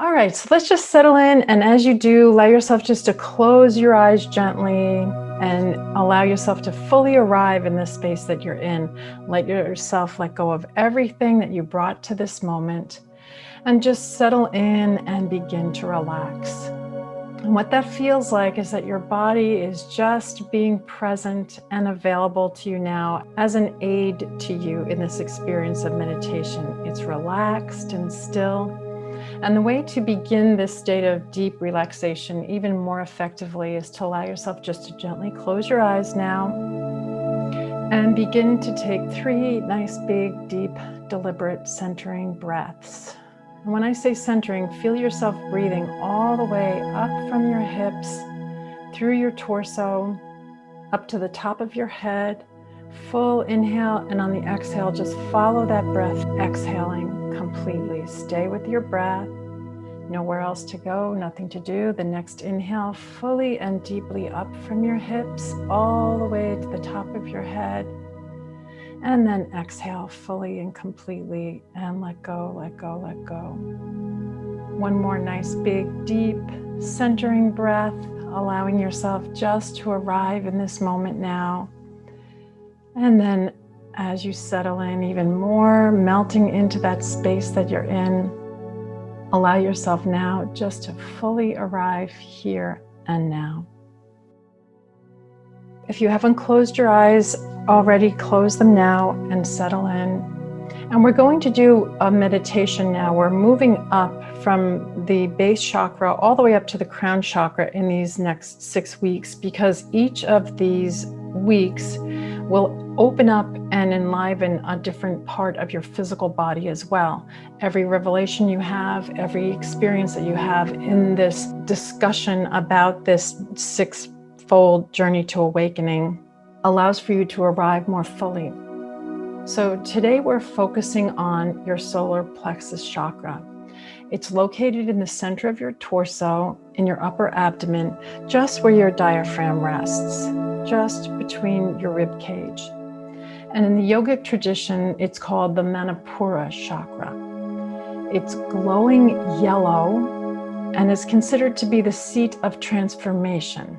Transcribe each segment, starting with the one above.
All right, so let's just settle in. And as you do, allow yourself just to close your eyes gently and allow yourself to fully arrive in the space that you're in. Let yourself let go of everything that you brought to this moment and just settle in and begin to relax. And what that feels like is that your body is just being present and available to you now as an aid to you in this experience of meditation. It's relaxed and still. And the way to begin this state of deep relaxation even more effectively is to allow yourself just to gently close your eyes now and begin to take three nice, big, deep, deliberate centering breaths. And when I say centering, feel yourself breathing all the way up from your hips, through your torso, up to the top of your head. Full inhale, and on the exhale, just follow that breath, exhaling completely. Stay with your breath. Nowhere else to go, nothing to do. The next inhale, fully and deeply up from your hips, all the way to the top of your head. And then exhale fully and completely and let go, let go, let go. One more nice, big, deep, centering breath, allowing yourself just to arrive in this moment now. And then as you settle in even more, melting into that space that you're in, allow yourself now just to fully arrive here and now. If you haven't closed your eyes already, close them now and settle in. And we're going to do a meditation now. We're moving up from the base chakra all the way up to the crown chakra in these next six weeks because each of these weeks will open up and enliven a different part of your physical body as well. Every revelation you have, every experience that you have in this discussion about this six fold journey to awakening allows for you to arrive more fully. So today we're focusing on your solar plexus chakra. It's located in the center of your torso, in your upper abdomen, just where your diaphragm rests, just between your rib cage. And in the yogic tradition, it's called the Manipura chakra. It's glowing yellow and is considered to be the seat of transformation.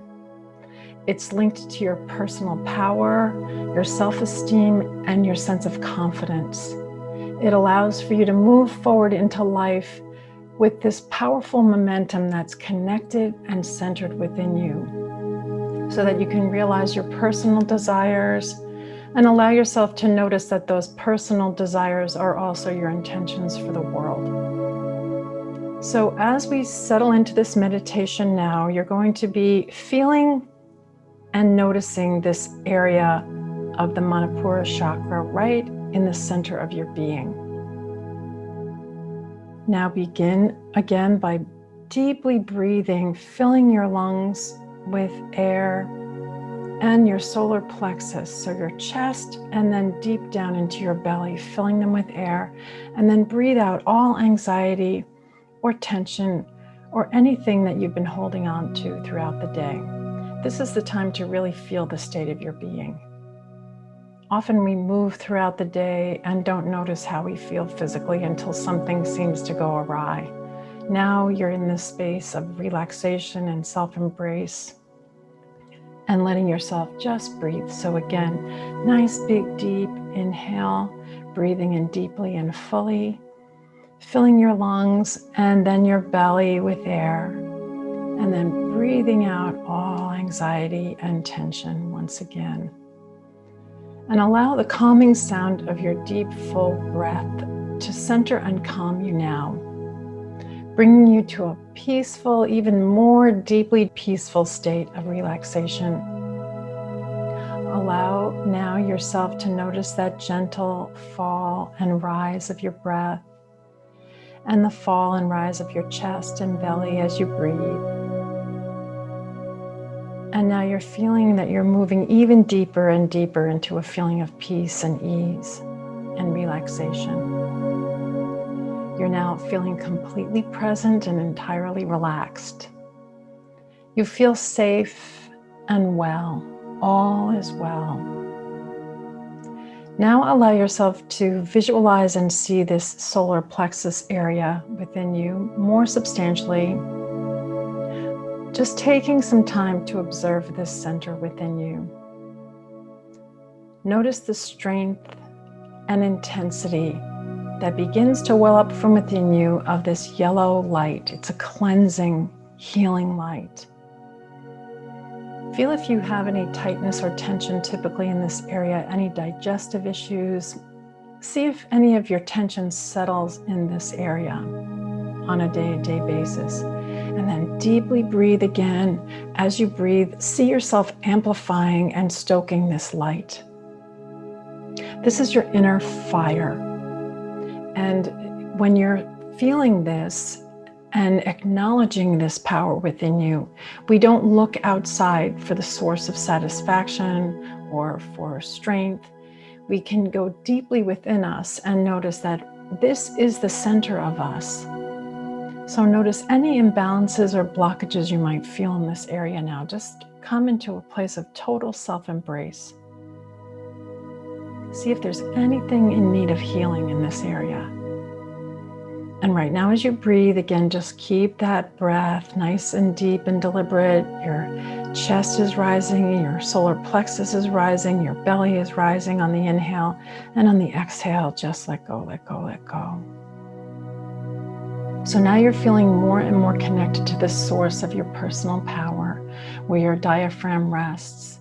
It's linked to your personal power, your self-esteem, and your sense of confidence. It allows for you to move forward into life with this powerful momentum that's connected and centered within you so that you can realize your personal desires and allow yourself to notice that those personal desires are also your intentions for the world. So as we settle into this meditation now, you're going to be feeling and noticing this area of the Manipura chakra right in the center of your being. Now begin again by deeply breathing, filling your lungs with air and your solar plexus, so your chest and then deep down into your belly, filling them with air, and then breathe out all anxiety or tension or anything that you've been holding on to throughout the day. This is the time to really feel the state of your being. Often we move throughout the day and don't notice how we feel physically until something seems to go awry. Now you're in this space of relaxation and self-embrace and letting yourself just breathe. So again, nice big deep inhale, breathing in deeply and fully, filling your lungs and then your belly with air and then breathing out all anxiety and tension once again. And allow the calming sound of your deep, full breath to center and calm you now, bringing you to a peaceful, even more deeply peaceful state of relaxation. Allow now yourself to notice that gentle fall and rise of your breath and the fall and rise of your chest and belly as you breathe. And now you're feeling that you're moving even deeper and deeper into a feeling of peace and ease and relaxation. You're now feeling completely present and entirely relaxed. You feel safe and well. All is well. Now allow yourself to visualize and see this solar plexus area within you more substantially. Just taking some time to observe this center within you. Notice the strength and intensity that begins to well up from within you of this yellow light. It's a cleansing, healing light. Feel if you have any tightness or tension typically in this area, any digestive issues. See if any of your tension settles in this area on a day-to-day -day basis. And then deeply breathe again. As you breathe, see yourself amplifying and stoking this light. This is your inner fire. And when you're feeling this, and acknowledging this power within you. We don't look outside for the source of satisfaction or for strength. We can go deeply within us and notice that this is the center of us. So notice any imbalances or blockages you might feel in this area now. Just come into a place of total self-embrace. See if there's anything in need of healing in this area. And right now, as you breathe, again, just keep that breath nice and deep and deliberate. Your chest is rising, your solar plexus is rising, your belly is rising on the inhale, and on the exhale, just let go, let go, let go. So now you're feeling more and more connected to the source of your personal power, where your diaphragm rests.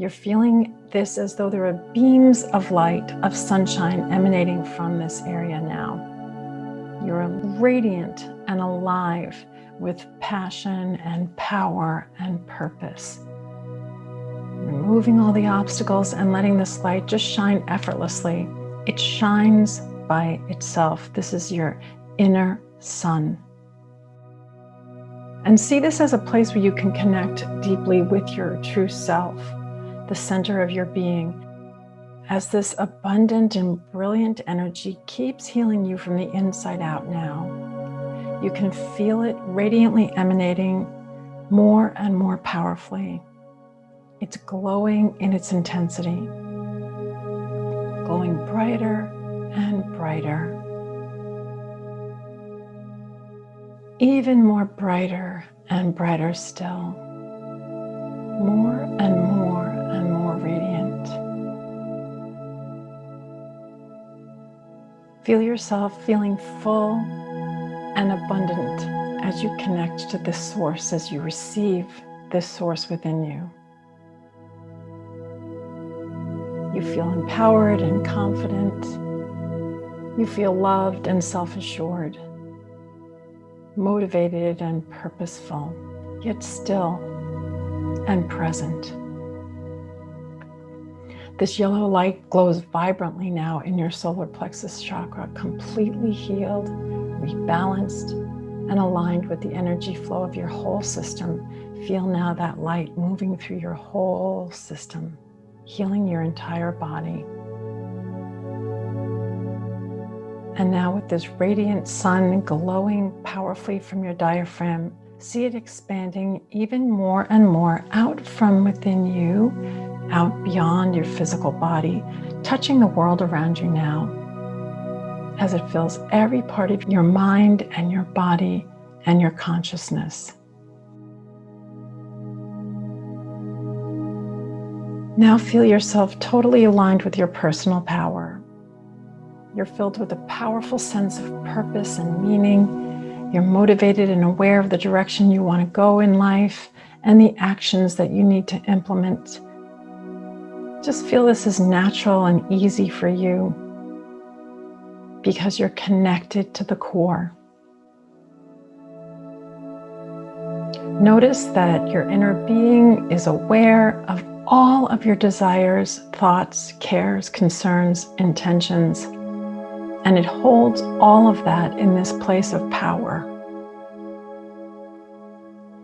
You're feeling this as though there are beams of light, of sunshine emanating from this area now. You're radiant and alive with passion and power and purpose. Removing all the obstacles and letting this light just shine effortlessly. It shines by itself. This is your inner sun. And see this as a place where you can connect deeply with your true self, the center of your being, as this abundant and brilliant energy keeps healing you from the inside out now. You can feel it radiantly emanating more and more powerfully. It's glowing in its intensity, glowing brighter and brighter. Even more brighter and brighter still. More and more Feel yourself feeling full and abundant as you connect to this source, as you receive this source within you. You feel empowered and confident. You feel loved and self-assured, motivated and purposeful, yet still and present. This yellow light glows vibrantly now in your solar plexus chakra, completely healed, rebalanced, and aligned with the energy flow of your whole system. Feel now that light moving through your whole system, healing your entire body. And now with this radiant sun glowing powerfully from your diaphragm, see it expanding even more and more out from within you out beyond your physical body, touching the world around you now as it fills every part of your mind and your body and your consciousness. Now feel yourself totally aligned with your personal power. You're filled with a powerful sense of purpose and meaning. You're motivated and aware of the direction you want to go in life and the actions that you need to implement just feel this is natural and easy for you because you're connected to the core. Notice that your inner being is aware of all of your desires, thoughts, cares, concerns, intentions, and it holds all of that in this place of power.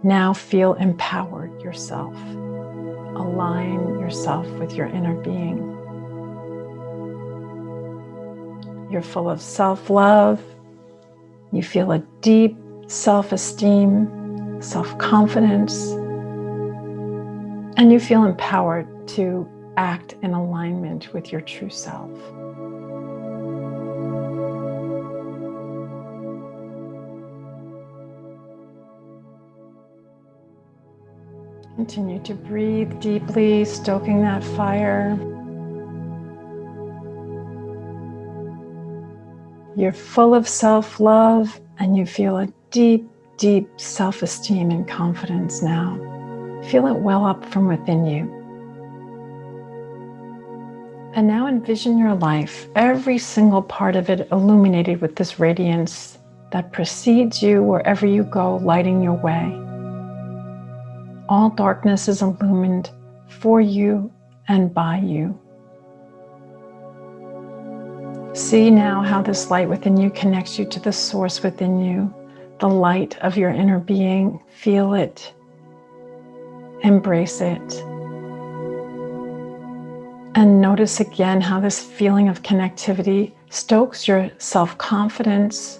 Now feel empowered yourself align yourself with your inner being. You're full of self-love. You feel a deep self-esteem, self-confidence, and you feel empowered to act in alignment with your true self. Continue to breathe deeply, stoking that fire. You're full of self love and you feel a deep, deep self esteem and confidence now. Feel it well up from within you. And now envision your life, every single part of it illuminated with this radiance that precedes you wherever you go, lighting your way. All darkness is illumined for you and by you. See now how this light within you connects you to the source within you, the light of your inner being. Feel it, embrace it. And notice again how this feeling of connectivity stokes your self confidence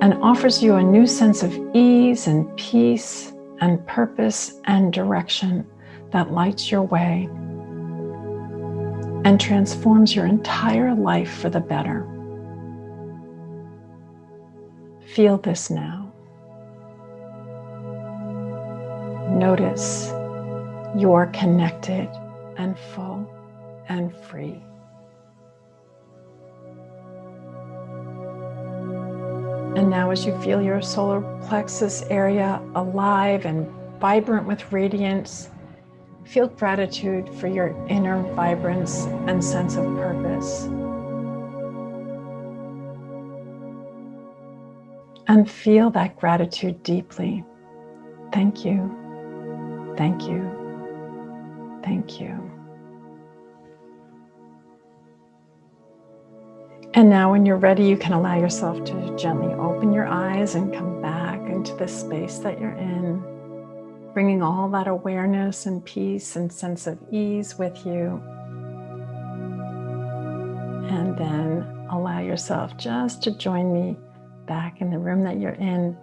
and offers you a new sense of ease and peace and purpose and direction that lights your way and transforms your entire life for the better. Feel this now. Notice you're connected and full and free. And now, as you feel your solar plexus area alive and vibrant with radiance, feel gratitude for your inner vibrance and sense of purpose. And feel that gratitude deeply. Thank you. Thank you. Thank you. And now, when you're ready, you can allow yourself to gently open your eyes and come back into the space that you're in, bringing all that awareness and peace and sense of ease with you. And then allow yourself just to join me back in the room that you're in,